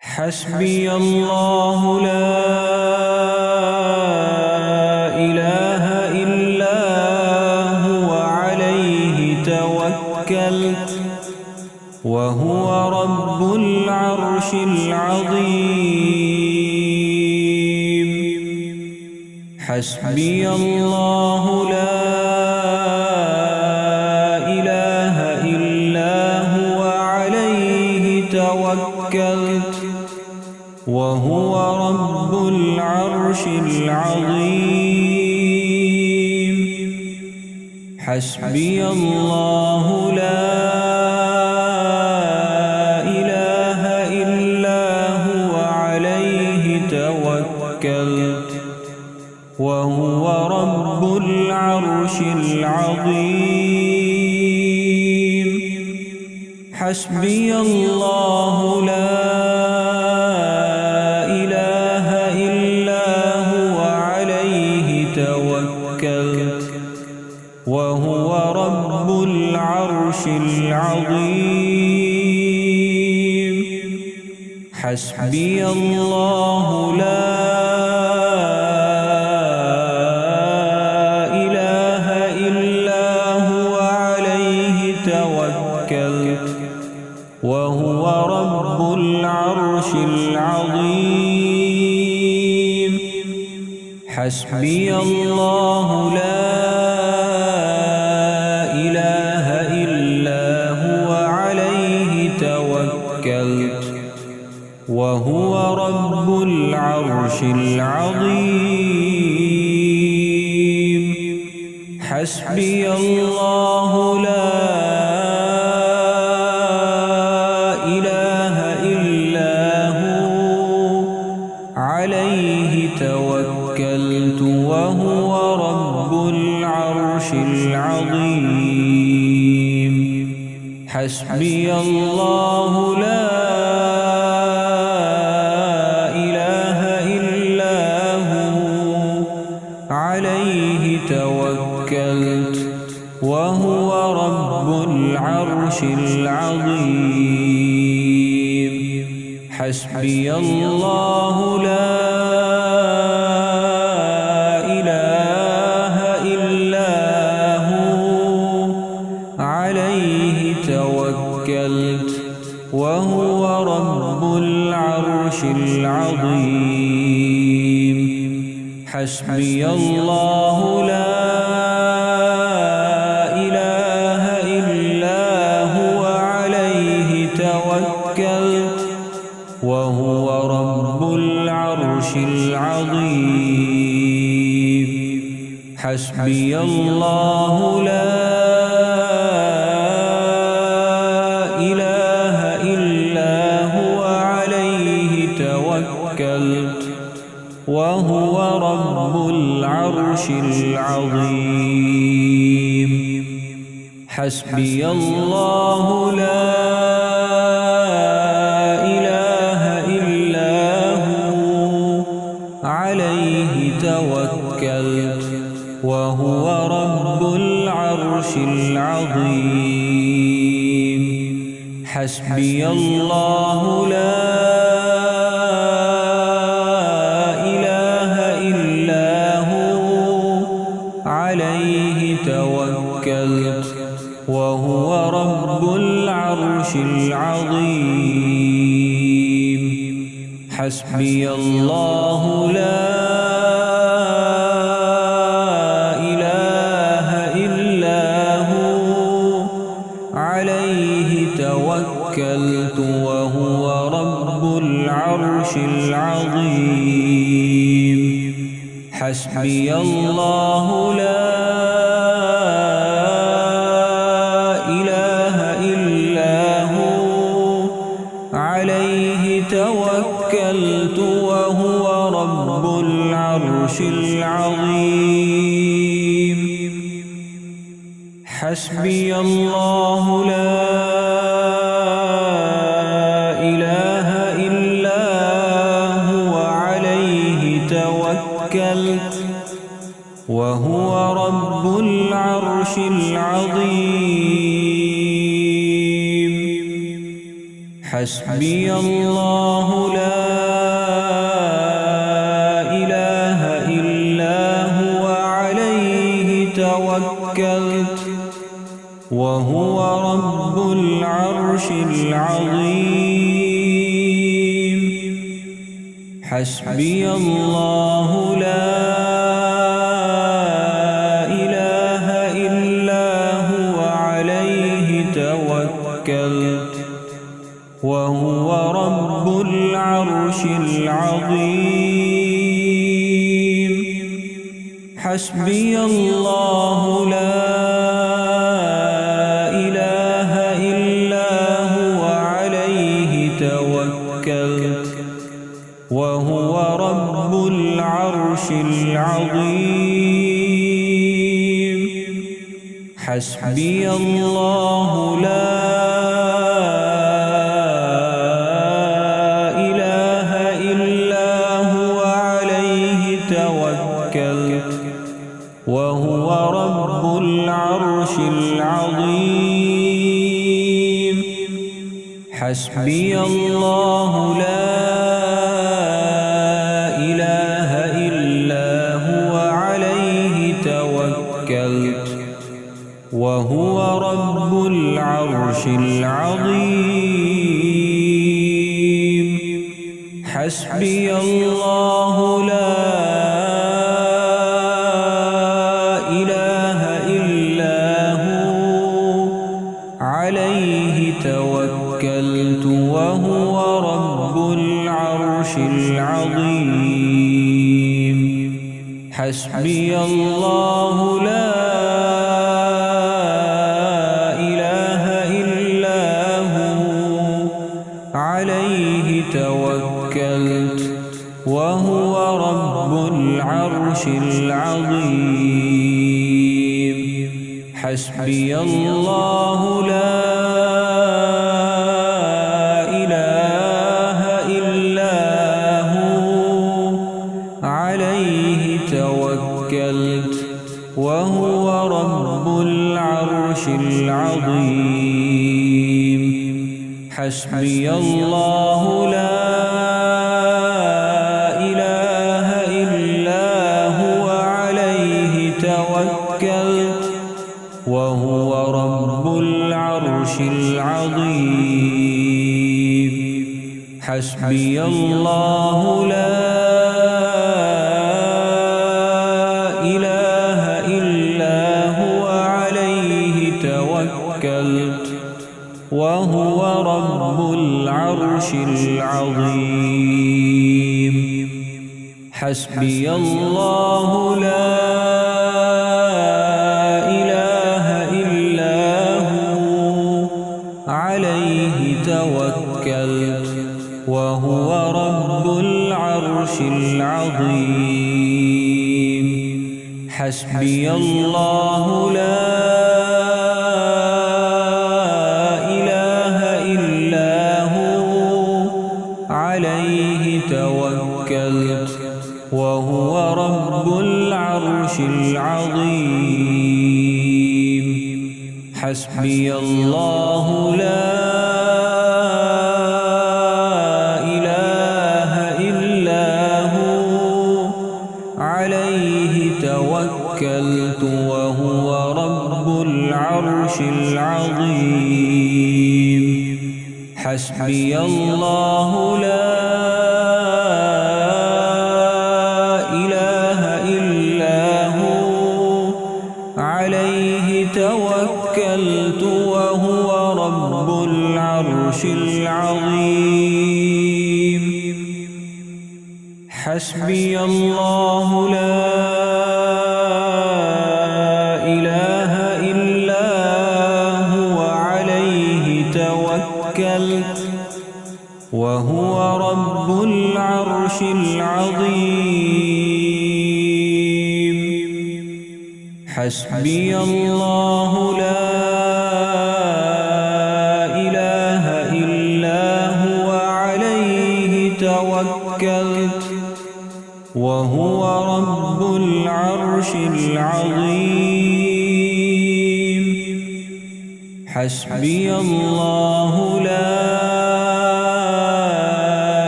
حسبي الله لا إله إلا هو عليه توكلت وهو رب العرش العظيم. حسبي الله العرش العظيم. حسبي الله لا إله إلا هو عليه توكلت وهو رب العرش العظيم. حسبي الله لا العظيم. حسبي الله لا إله إلا هو عليه توكلت وهو رب العرش العظيم. حسبي الله العرش العظيم. حسبي الله لا إله إلا هو. عليه توكلت وهو رب العرش العظيم. حسبي الله حسبي الله لا إله إلا هو. عليه توكلت وهو رب العرش العظيم. حسبي الله حسبي الله لا إله إلا هو عليه توكلت وهو رب العرش العظيم. حسبي الله حسبي الله لا إله إلا هو. عليه توكلت وهو رب العرش العظيم. حسبي الله لا حسبي الله لا إله إلا هو. عليه توكلت وهو رب العرش العظيم. حسبي الله رب العرش العظيم. حسبي الله لا إله إلا هو عليه توكلت وهو رب العرش العظيم. حسبي الله لا وهو حسبي الله لا إله إلا هو عليه توكلت وهو رب العرش العظيم. حسبي الله لا وهو حسبي الله لا إله إلا هو عليه توكلت وهو رب العرش العظيم. حسبي الله حسبي الله لا إله إلا هو. عليه توكلت وهو رب العرش العظيم. حسبي الله لا حسبي الله لا إله إلا هو عليه توكلت وهو رب العرش العظيم. حسبي الله لا حسبي الله لا إله إلا هو. عليه توكلت وهو رب العرش العظيم. حسبي الله لا حسبي الله لا إله إلا هو. عليه توكلت وهو رب العرش العظيم. حسبي الله لا حسبي الله لا إله إلا هو عليه توكلت وهو رب العرش العظيم. حسبي الله لا إله إلا توكلت وهو رب العرش العظيم. حسبي الله لا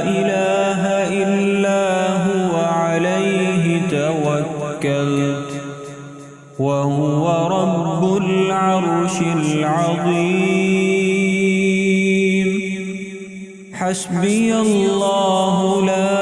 إله إلا هو عليه توكلت. وهو رب العرش العظيم. حسبي الله لا إله إلا هو عليه توكلت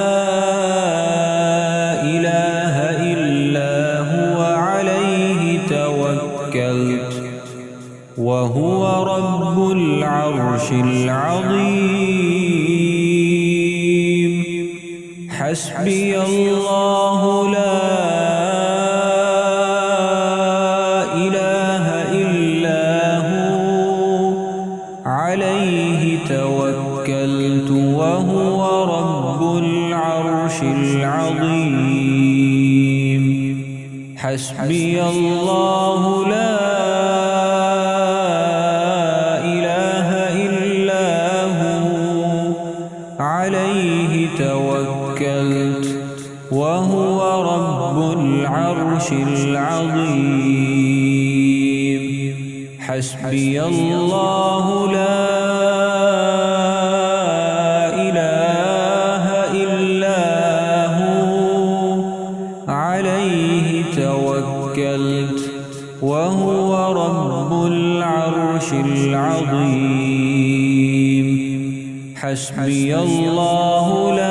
العرش العظيم. حسبي الله العظيم. حسبي الله لا توكلت وهو رب العرش العظيم. حسبي الله لا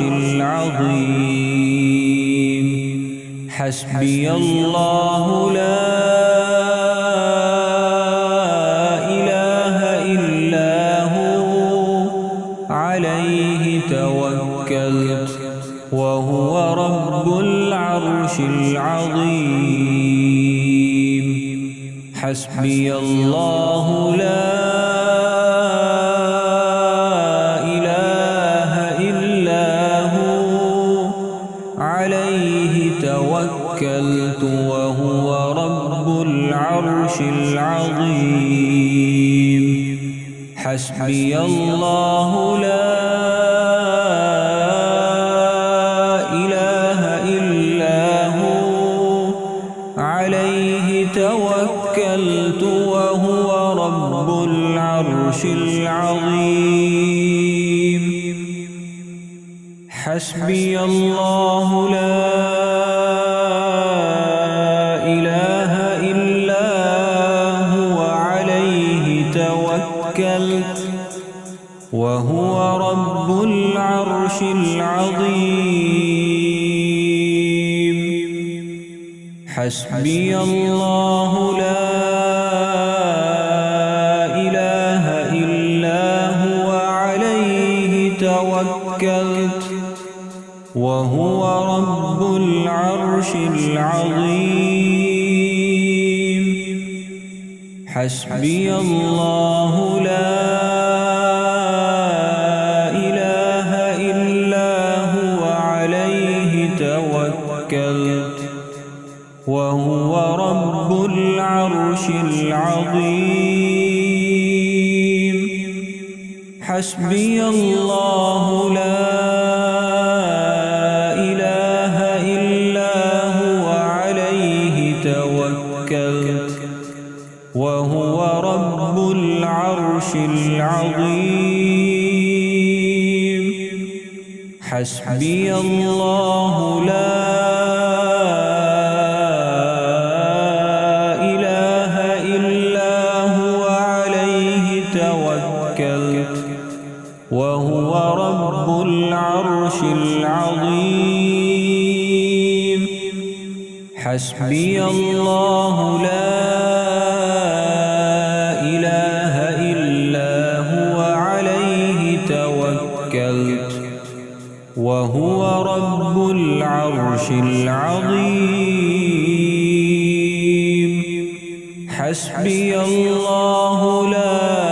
العرش العظيم حسبي الله لا توكلت وهو رب العرش العظيم. حسبي الله حسبي الله لا توكلت وهو رب العرش العظيم. حسبي الله حسبي الله لا إله إلا هو عليه توكلت وهو رب العرش العظيم. حسبي الله لا حسبي الله لا إله إلا هو عليه توكلت وهو رب العرش العظيم. حسبي الله لا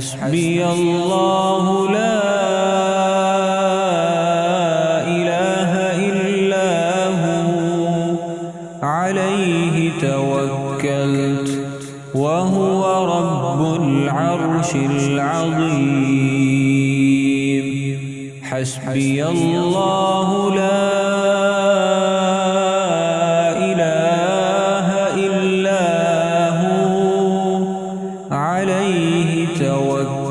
حسبي الله لا إله إلا هو. عليه توكلت وهو رب العرش العظيم. حسبي الله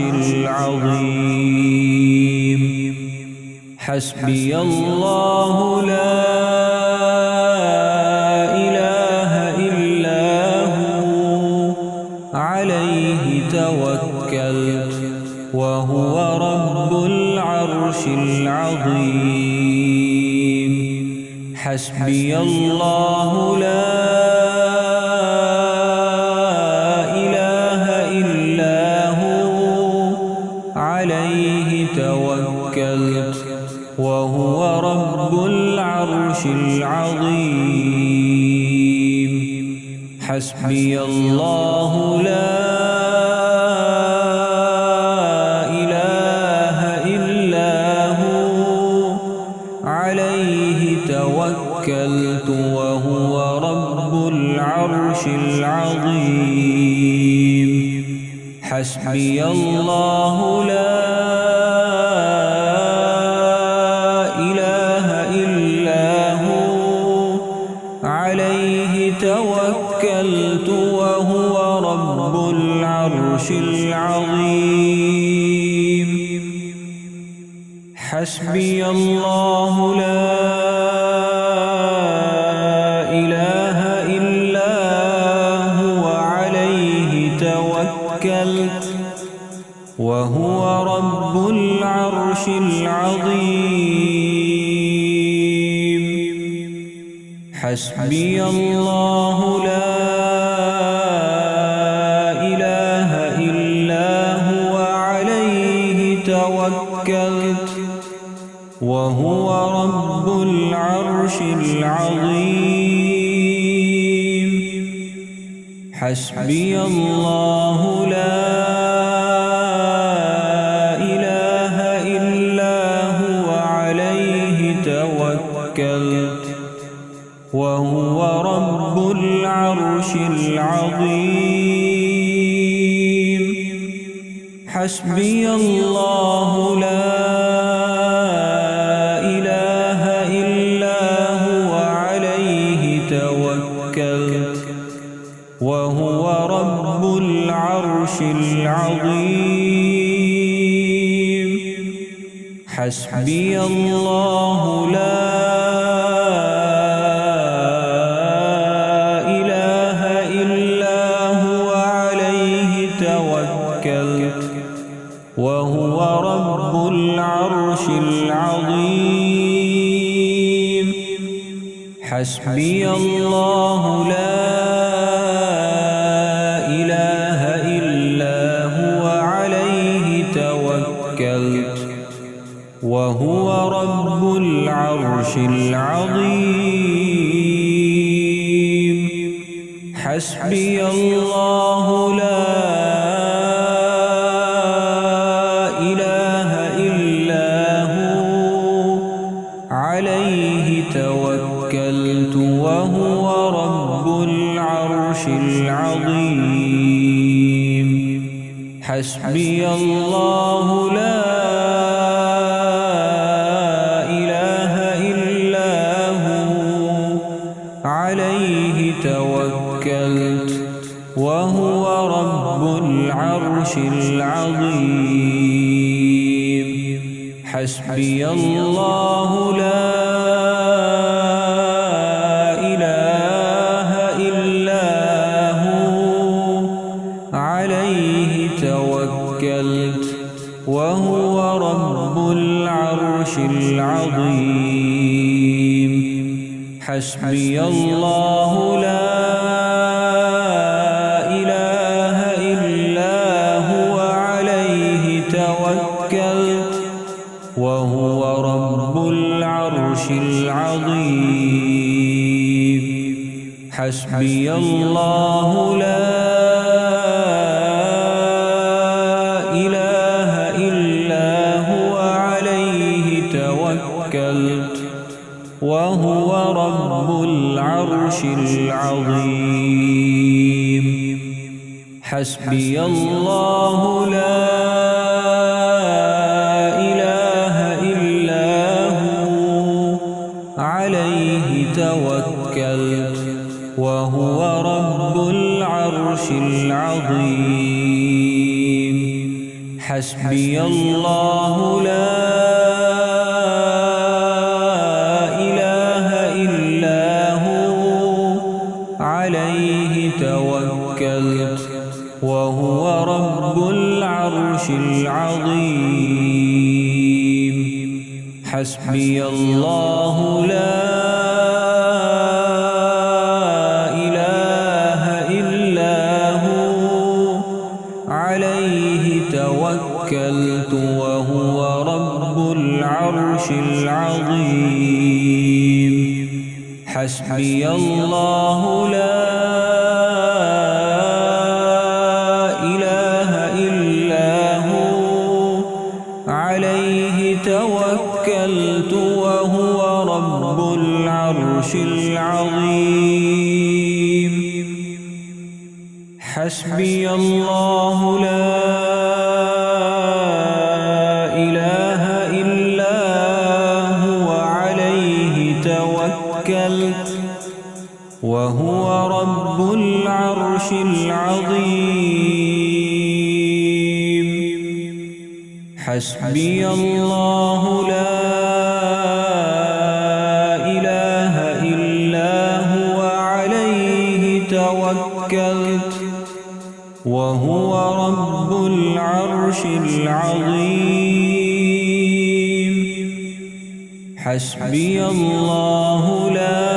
العرش العظيم. حسبي الله لا إله إلا هو. عليه توكلت وهو رب العرش العظيم. حسبي الله لا حسبي الله لا إله إلا هو. عليه توكلت وهو رب العرش العظيم. حسبي الله حسبي الله لا إله إلا هو عليه توكلت وهو رب العرش العظيم. حسبي الله العرش العظيم. حسبي الله لا إله إلا هو عليه توكلت. وهو رب العرش العظيم. حسبي الله إله إلا هو. عليه توكلت وهو رب العرش العظيم. حسبي الله حسبي الله لا إله إلا هو عليه توكلت وهو رب العرش العظيم. حسبي الله لا العرش العظيم. حسبي الله لا إله إلا هو. عليه توكلت وهو رب العرش العظيم. حسبي الله رب العرش العظيم. حسبي الله لا إله إلا هو. عليه توكلت وهو رب العرش العظيم. حسبي الله حسبي الله لا إله إلا هو عليه توكلت وهو رب العرش العظيم. حسبي الله لا العرش العظيم. حسبي الله لا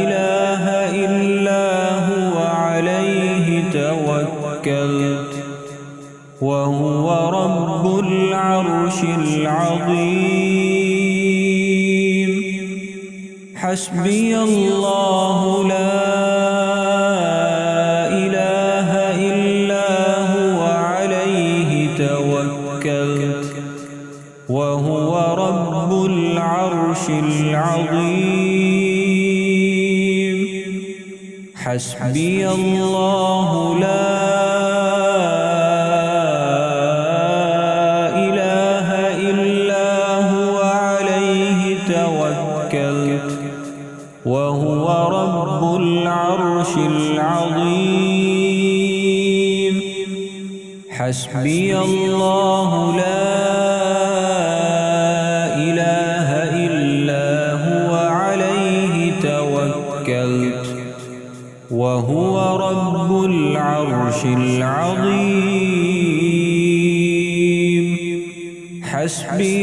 إله إلا هو عليه توكلت وهو رب العرش العظيم. حسبي الله لا حسبي الله لا توكلت وهو رب العرش العظيم. حسبي الله حسبي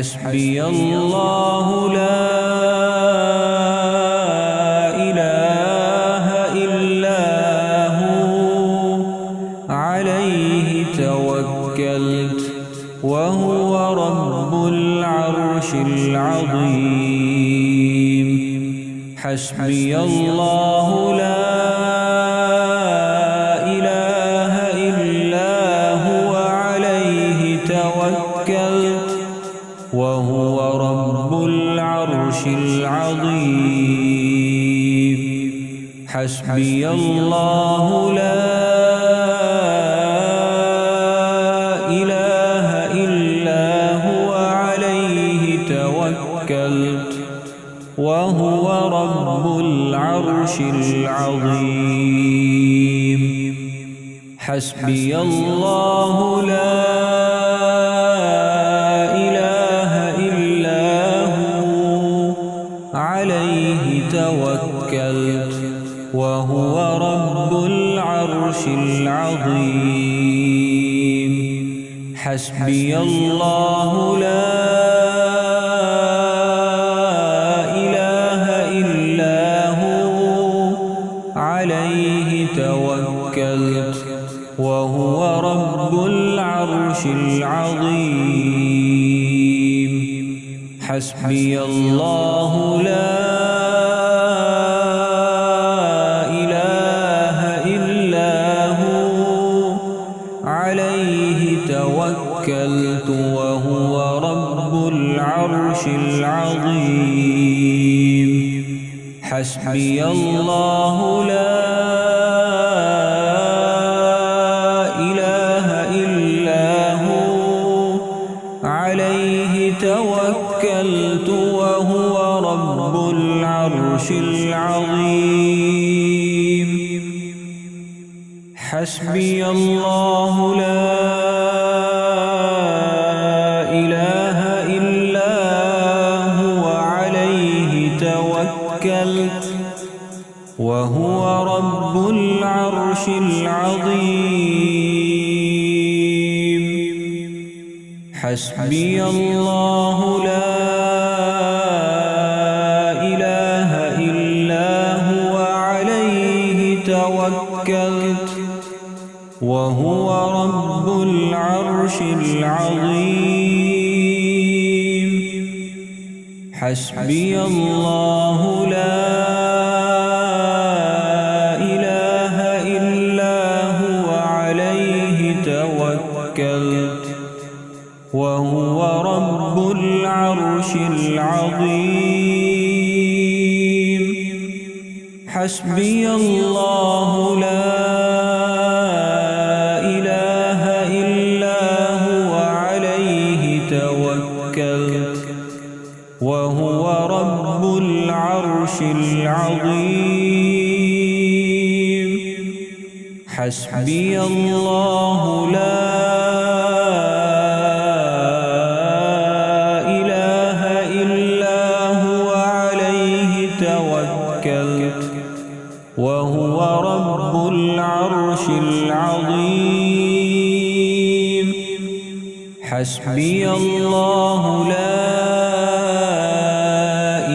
حسبي الله لا إله إلا هو. عليه توكلت وهو رب العرش العظيم. حسبي الله حسبي الله لا إله إلا هو عليه توكلت وهو رب العرش العظيم. حسبي الله لا حسبي الله لا توكلت وهو رب العرش العظيم. حسبي الله عليه توكلت وهو رب العرش العظيم. حسبي الله لا توكلت وهو رب العرش العظيم. حسبي الله لا حسبي الله لا إله إلا هو عليه توكلت وهو رب العرش العظيم. حسبي الله لا إله حسبي الله لا إله إلا هو عليه توكلت وهو رب العرش العظيم. حسبي الله العظيم. حسبي الله لا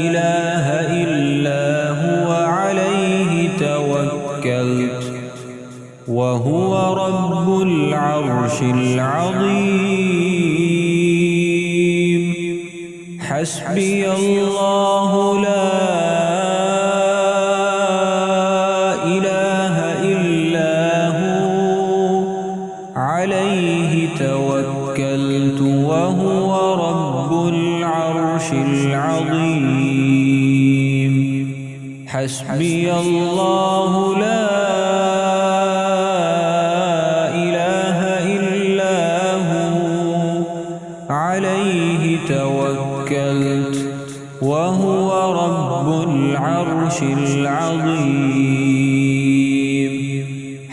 إله إلا هو عليه توكلت وهو رب العرش العظيم. حسبي الله لا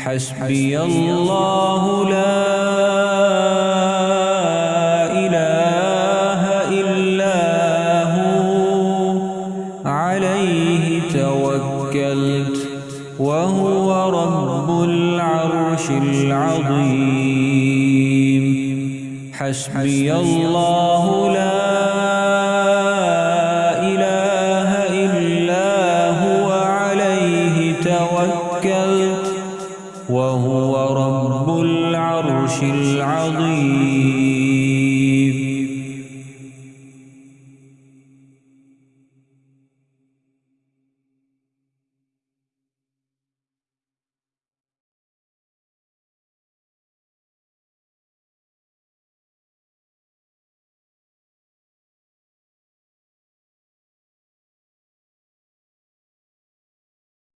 حسبي الله لا توكلت وهو رب العرش العظيم. حسبي الله لا